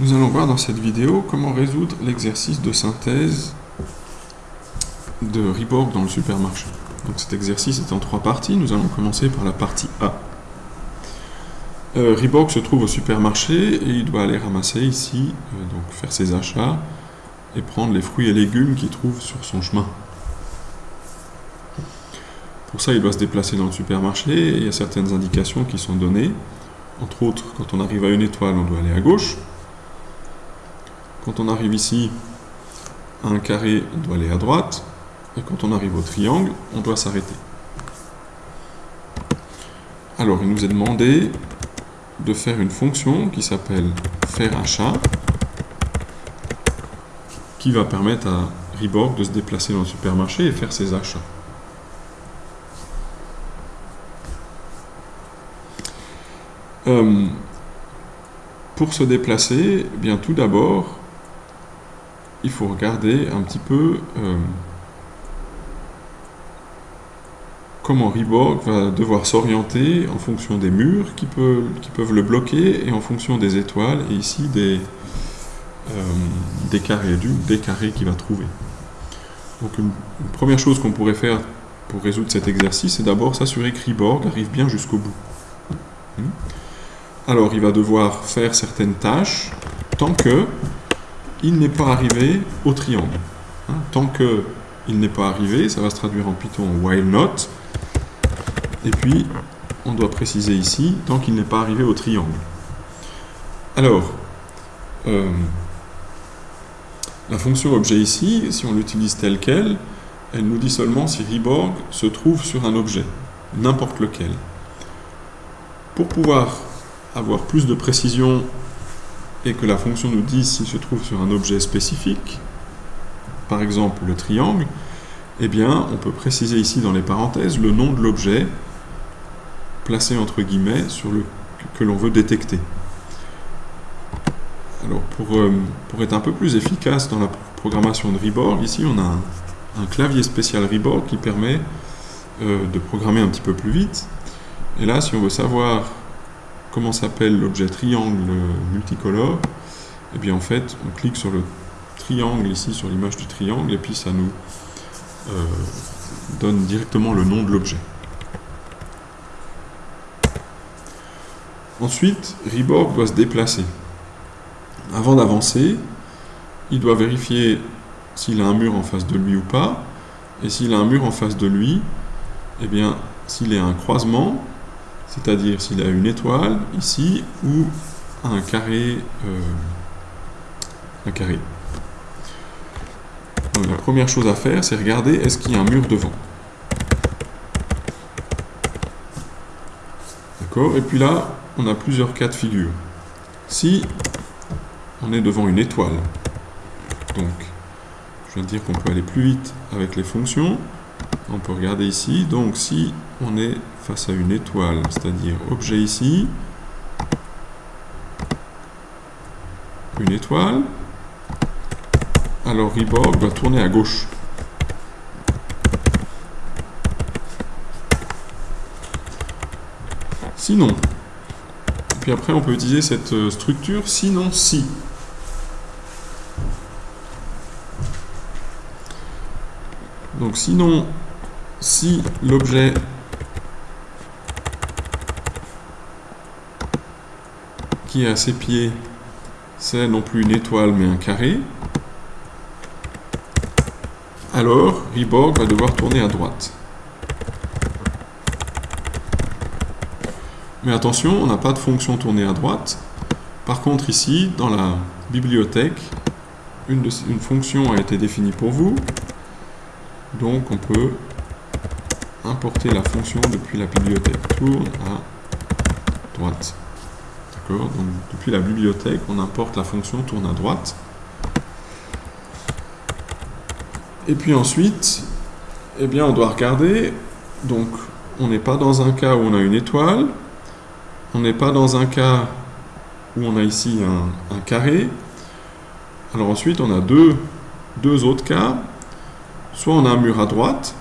Nous allons voir dans cette vidéo comment résoudre l'exercice de synthèse de Reborg dans le supermarché. Donc cet exercice est en trois parties. Nous allons commencer par la partie A. Euh, se trouve au supermarché et il doit aller ramasser ici, euh, donc faire ses achats et prendre les fruits et légumes qu'il trouve sur son chemin. Pour ça, il doit se déplacer dans le supermarché et il y a certaines indications qui sont données. Entre autres, quand on arrive à une étoile, on doit aller à gauche. Quand on arrive ici à un carré, on doit aller à droite. Et quand on arrive au triangle, on doit s'arrêter. Alors, il nous est demandé de faire une fonction qui s'appelle faire achat, qui va permettre à Reborg de se déplacer dans le supermarché et faire ses achats. Euh, pour se déplacer, eh bien tout d'abord, il faut regarder un petit peu euh, comment Reborg va devoir s'orienter en fonction des murs qui, peuvent le bloquer et en fonction des étoiles et ici des, euh, carrés, des carrés qu'il va trouver. Donc une, première chose qu'on pourrait faire pour résoudre cet exercice, c'est d'abord s'assurer que Reborg arrive bien jusqu'au bout. Hmm. Alors il va devoir faire certaines tâches tant que il n'est pas arrivé au triangle. Hein, tant que il n'est pas arrivé, ça va se traduire en Python while not. Et puis, on doit préciser ici, tant qu'il n'est pas arrivé au triangle. Alors, euh, la fonction objet ici, si on l'utilise telle qu'elle, elle nous dit seulement si Reborg se trouve sur un objet, n'importe lequel. Pour pouvoir avoir plus de précision et que la fonction nous dise s'il se trouve sur un objet spécifique, par exemple le triangle, eh bien, on peut préciser ici dans les parenthèses le nom de l'objet placé entre guillemets sur le que l'on veut détecter. Alors, pour, euh, pour, être un peu plus efficace dans la programmation de Reborg, ici on a un, clavier spécial Reborg qui permet euh, de programmer un petit peu plus vite. Et là, si on veut savoir comment s'appelle l'objet triangle multicolore, et bien en fait, on clique sur le triangle ici, sur l'image du triangle, et puis ça nous euh, donne directement le nom de l'objet. Ensuite, Reborg doit se déplacer. Avant d'avancer, il doit vérifier s'il a un mur en face de lui ou pas, et s'il a un mur en face de lui, eh bien, s'il est un croisement, c'est-à-dire s'il a une étoile ici ou un carré. Euh, la première chose à faire, c'est regarder est-ce qu'il y a un mur devant. D'accord? Et puis là, on a plusieurs cas de figure. Si on est devant une étoile, donc je viens de dire qu'on peut aller plus vite avec les fonctions, on peut regarder ici, donc si on est face à une étoile, c'est-à-dire objet ici, une étoile, alors Reborg va tourner à gauche. Sinon, puis après on peut utiliser cette euh, structure sinon si. Donc sinon, si l'objet qui est à ses pieds, c'est non plus une étoile mais un carré, alors Reborg va devoir tourner à droite. Mais attention, on n'a pas de fonction tourner à droite. Par contre ici, dans la bibliothèque, une fonction a été définie pour vous. Donc on peut importer la fonction depuis la bibliothèque tourne à droite. Donc depuis la bibliothèque, on importe la fonction tourne à droite. Et puis ensuite, eh bien, on doit regarder. Donc, on n'est pas dans un cas où on a une étoile. On n'est pas dans un cas où on a ici un, carré. Alors ensuite, on a deux, deux autres cas. Soit on a un mur à droite.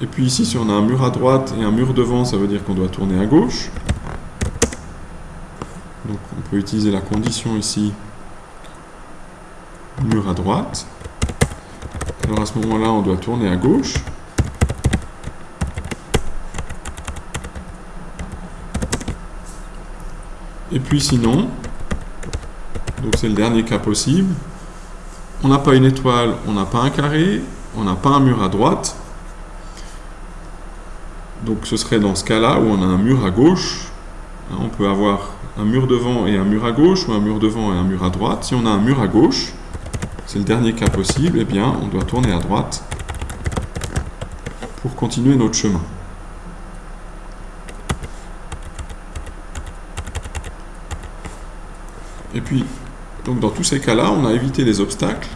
Et puis ici, si on a un mur à droite et un mur devant, ça veut dire qu'on doit tourner à gauche. Donc on peut utiliser la condition ici mur à droite. Alors à ce moment-là, on doit tourner à gauche. Et puis sinon, donc c'est le dernier cas possible, on n'a pas une étoile, on n'a pas un carré, on n'a pas un mur à droite. Donc ce serait dans ce cas-là où on a un mur à gauche. Hein, on peut avoir un mur devant et un mur à gauche, ou un mur devant et un mur à droite. Si on a un mur à gauche, c'est le dernier cas possible, eh bien on doit tourner à droite pour continuer notre chemin. Et puis, donc dans tous ces cas-là, on a évité les obstacles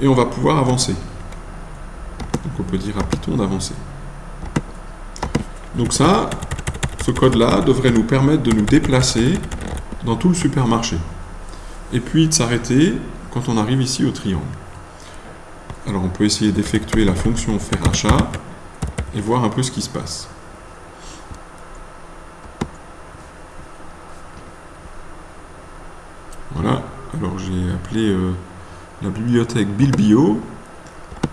et on va pouvoir avancer. Donc on peut dire à Python d'avancer. Donc ça, ce code-là devrait nous permettre de nous déplacer dans tout le supermarché. Et puis de s'arrêter quand on arrive ici au triangle. Alors on peut essayer d'effectuer la fonction faire achat et voir un peu ce qui se passe. Voilà, appelé euh, la bibliothèque Bilbio,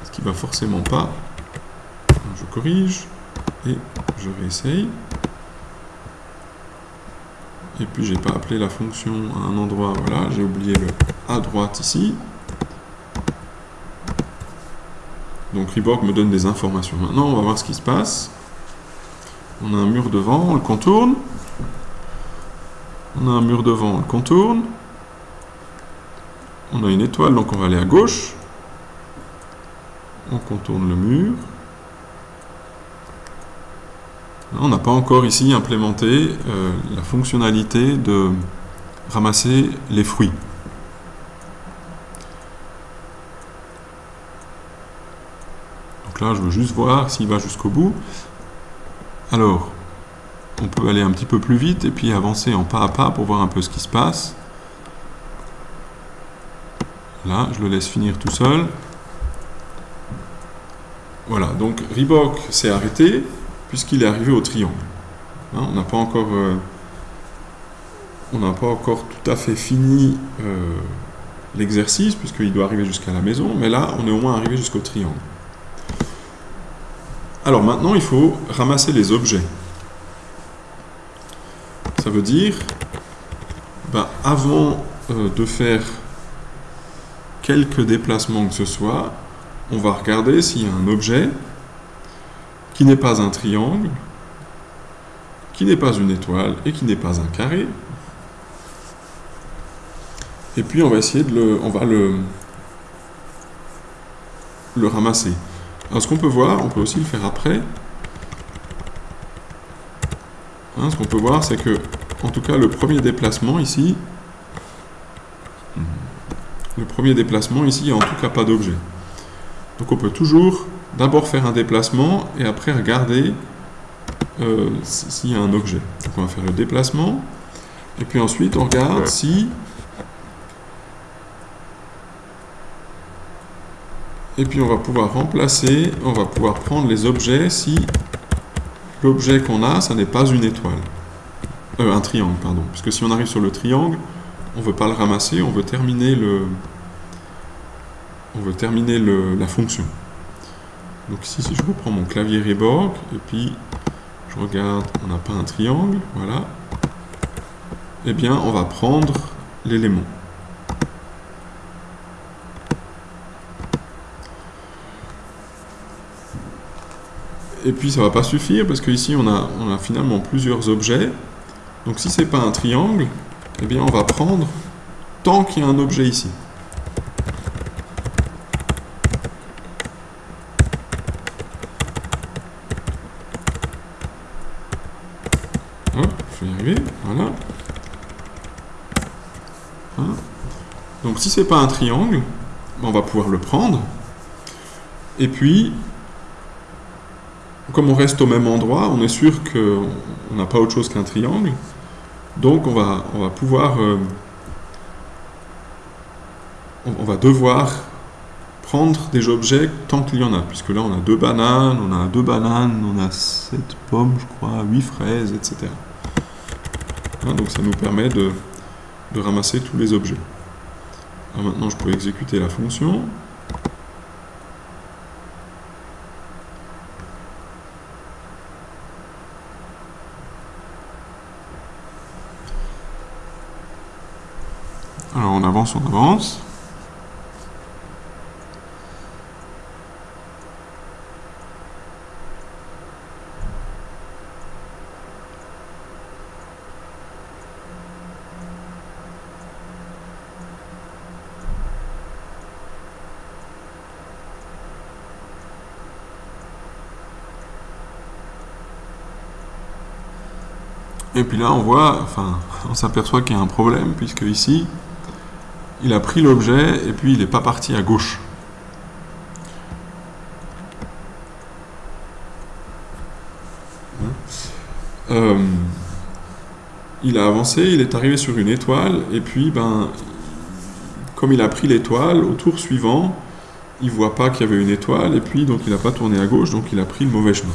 ce qui va forcément pas. je corrige et je réessaye. Et puis j'ai pas appelé la fonction à un endroit, voilà, j'ai oublié le à droite ici. Donc Reborg me donne des informations. Maintenant, on va voir ce qui se passe. On a un mur devant, on le contourne. On a un mur devant, on le contourne. On a une étoile, donc on va aller à gauche. On contourne le mur. On n'a pas encore ici implémenté euh, la fonctionnalité de ramasser les fruits. Donc là, je veux juste voir s'il va jusqu'au bout. Alors, on peut aller un petit peu plus vite et puis avancer en pas à pas pour voir un peu ce qui se passe. Là, je le laisse finir tout seul. Voilà, donc Reebok s'est arrêté puisqu'il est arrivé au triangle. Hein, on n'a pas encore... Euh, on n'a pas encore tout à fait fini euh, l'exercice, puisqu'il doit arriver jusqu'à la maison, mais là, on est au moins arrivé jusqu'au triangle. Alors maintenant, il faut ramasser les objets. Ça veut dire, ben, avant euh, de faire quelques déplacements que ce soit, on va regarder s'il y a un objet qui n'est pas un triangle, qui n'est pas une étoile et qui n'est pas un carré. Et puis on va essayer de le, on va le, le ramasser. Alors ce qu'on peut voir, on peut aussi le faire après. Hein, ce qu'on peut voir, c'est que, en tout cas, le premier déplacement ici, le premier déplacement ici, il n'y a en tout cas pas d'objet. Donc on peut toujours d'abord faire un déplacement et après regarder euh, s'il y a un objet. Donc on va faire le déplacement et puis ensuite on regarde si et puis on va pouvoir remplacer, on va pouvoir prendre les objets si l'objet qu'on a, ça n'est pas une étoile. Euh, un triangle, pardon. Puisque si on arrive sur le triangle, on ne veut pas le ramasser, on veut terminer le, on veut terminer la fonction. Donc ici, si je reprends mon clavier Reborg, et puis je regarde, on n'a pas un triangle, voilà. Eh bien, on va prendre l'élément. Et puis ça va pas suffire parce qu'ici on a, on a finalement plusieurs objets. Donc si c'est pas un triangle, eh bien on va prendre tant qu'il y a un objet ici. voilà. Hein. Donc si c'est pas un triangle, on va pouvoir le prendre. Et puis, comme on reste au même endroit, on est sûr qu'on n'a pas autre chose qu'un triangle. Donc on va, on va pouvoir... Euh, on va devoir prendre des objets tant qu'il y en a, puisque là on a deux bananes, on a deux bananes, on a sept pommes, je crois, huit fraises, etc. Hein, donc ça nous permet de, ramasser tous les objets. Maintenant, je peux exécuter la fonction. Et puis là, on voit, enfin, on s'aperçoit qu'il y a un problème, puisque ici, il a pris l'objet et puis il n'est pas parti à gauche. Euh, il a avancé, il est arrivé sur une étoile, et puis, ben, comme il a pris l'étoile, au tour suivant, il voit pas qu'il y avait une étoile, et puis donc il n'a pas tourné à gauche, donc il a pris le mauvais chemin.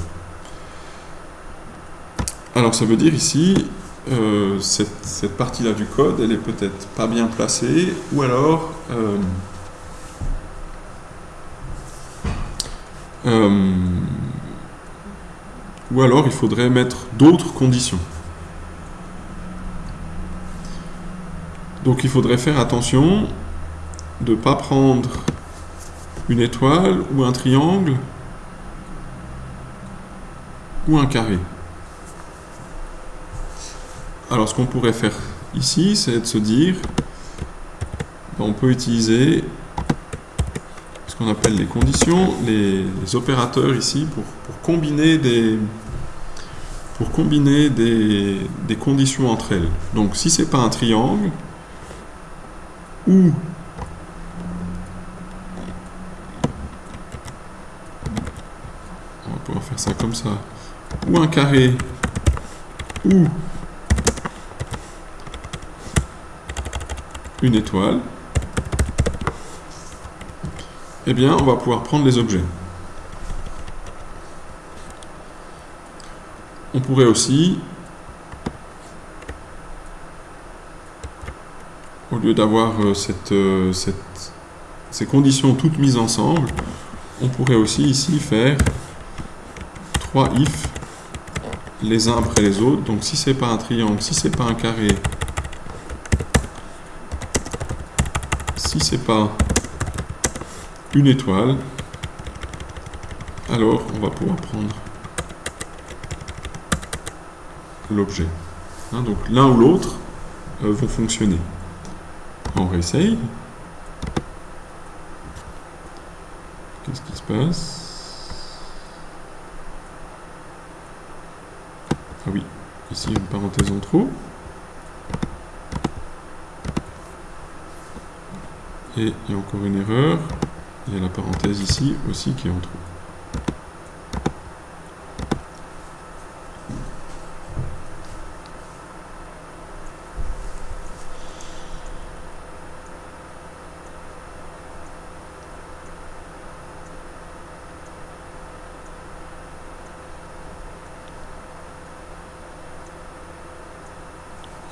Alors ça veut dire ici, euh, cette, partie-là du code, elle est peut-être pas bien placée, ou alors euh, euh, ou alors il faudrait mettre d'autres conditions. Donc il faudrait faire attention de ne pas prendre une étoile ou un triangle ou un carré. Alors ce qu'on pourrait faire ici, c'est de se dire, on peut utiliser ce qu'on appelle les conditions, les, opérateurs ici pour, combiner des pour combiner des, conditions entre elles. Donc si c'est pas un triangle, ou on va pouvoir faire ça comme ça, ou un carré, ou une étoile, eh bien, on va pouvoir prendre les objets. On pourrait aussi, au lieu d'avoir euh, euh, cette, ces conditions toutes mises ensemble, on pourrait aussi ici faire trois if les uns après les autres. Donc si c'est pas un triangle, si c'est pas un carré, si c'est pas une étoile, alors on va pouvoir prendre l'objet. Hein, donc l'un ou l'autre euh, vont fonctionner. On réessaye. Qu'est-ce qui se passe? Ah oui, ici une parenthèse en trop. Et il y a encore une erreur. Il y a la parenthèse ici aussi qui est en trop.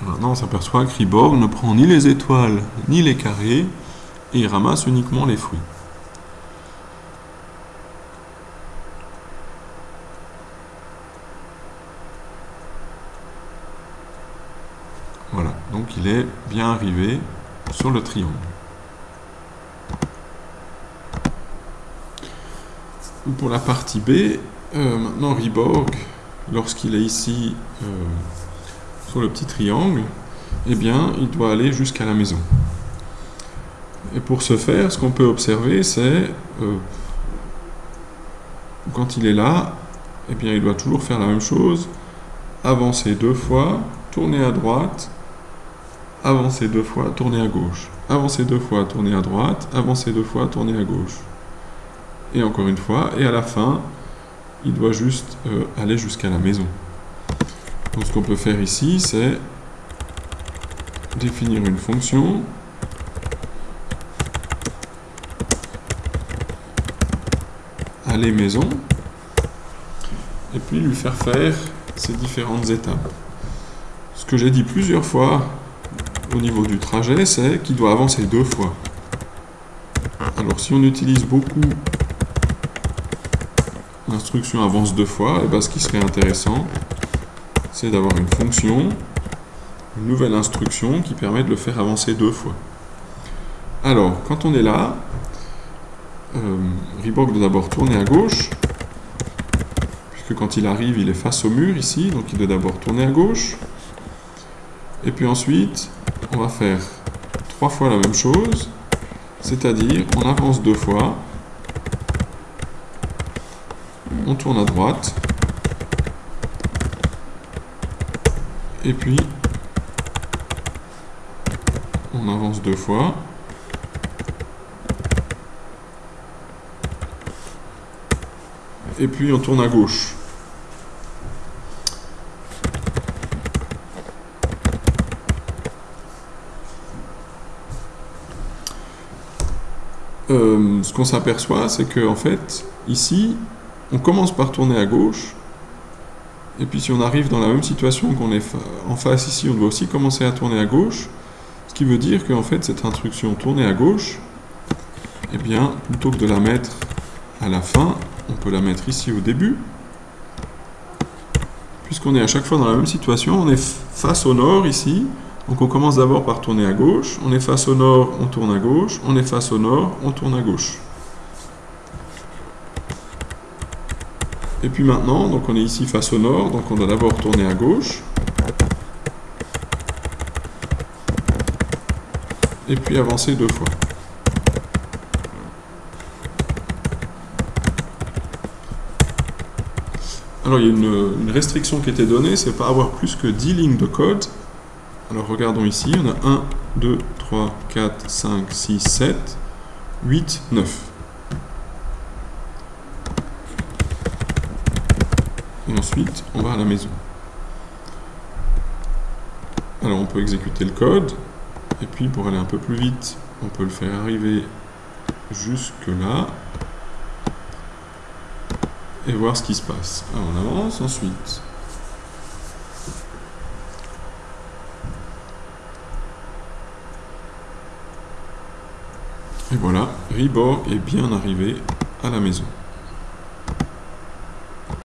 Maintenant, on s'aperçoit que Riborg ne prend ni les étoiles ni les carrés, et il ramasse uniquement les fruits. Voilà, donc il est bien arrivé sur le triangle. Pour la partie B, euh, maintenant Riborg, lorsqu'il est ici euh, sur le petit triangle, eh bien, il doit aller jusqu'à la maison. Et pour ce faire, ce qu'on peut observer, c'est euh, quand il est là, eh bien, il doit toujours faire la même chose, avancer deux fois, tourner à droite, avancer deux fois, tourner à gauche, avancer deux fois, tourner à droite, avancer deux fois, tourner à gauche. Et encore une fois, et à la fin, il doit juste euh, aller jusqu'à la maison. Donc ce qu'on peut faire ici, c'est définir une fonction aller maison et puis lui faire faire ces différentes étapes. Ce que j'ai dit plusieurs fois au niveau du trajet, c'est qu'il doit avancer deux fois. Alors si on utilise beaucoup l'instruction avance deux fois, et bien ce qui serait intéressant, c'est d'avoir une fonction, une nouvelle instruction qui permet de le faire avancer deux fois. Alors, quand on est là, euh, doit d'abord tourner à gauche, puisque quand il arrive, il est face au mur ici, donc il doit d'abord tourner à gauche. Et puis ensuite, on va faire trois fois la même chose, c'est-à-dire on avance deux fois, on tourne à droite, et puis on avance deux fois, et puis on tourne à gauche. Euh, ce qu'on s'aperçoit, c'est que en fait, ici, on commence par tourner à gauche, et puis si on arrive dans la même situation qu'on est en face ici, on doit aussi commencer à tourner à gauche, ce qui veut dire qu'en fait, cette instruction tourner à gauche, eh bien, plutôt que de la mettre à la fin, on peut la mettre ici au début, puisqu'on est à chaque fois dans la même situation, on est face au nord ici, donc on commence d'abord par tourner à gauche, on est face au nord, on tourne à gauche, on est face au nord, on tourne à gauche. Et puis maintenant, donc on est ici face au nord, donc on doit d'abord tourner à gauche. Et puis avancer deux fois. Alors il y a une, restriction qui était donnée, c'est pas avoir plus que 10 lignes de code alors regardons ici, on a 1, 2, 3, 4, 5, 6, 7, 8, 9. Et ensuite, on va à la maison. Alors on peut exécuter le code, et puis pour aller un peu plus vite, on peut le faire arriver jusque là, et voir ce qui se passe. Alors on avance ensuite. Et voilà, Ribor est bien arrivé à la maison.